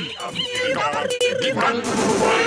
Bang, bang,